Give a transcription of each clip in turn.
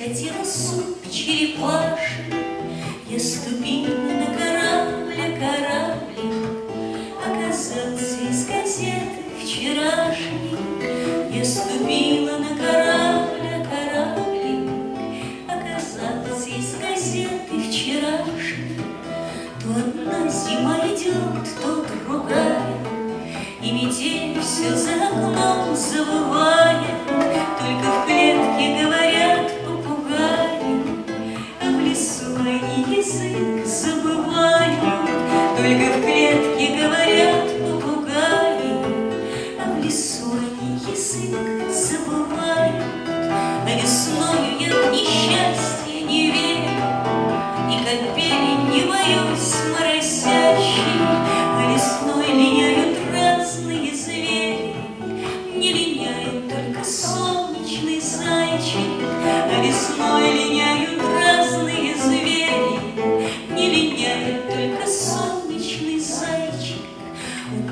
захотела суп черепаший, Я ступила на корабль, а кораблик Оказался из газеты вчерашней. Я ступила на корабль, а кораблик Оказался из газеты вчерашней. То одна зима идет, то другая, И метель все за окном забывает, язык забывают, Только в клетке говорят попугаи, А в лесу язык забывают, А весною я в несчастье не верю, И как не боюсь.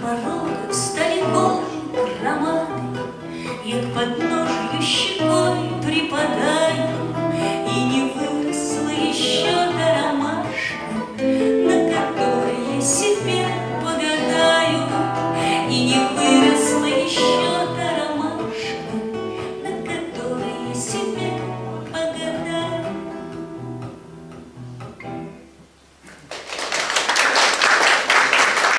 подбородок стали горы громады, Я к подножью щекой припадаю.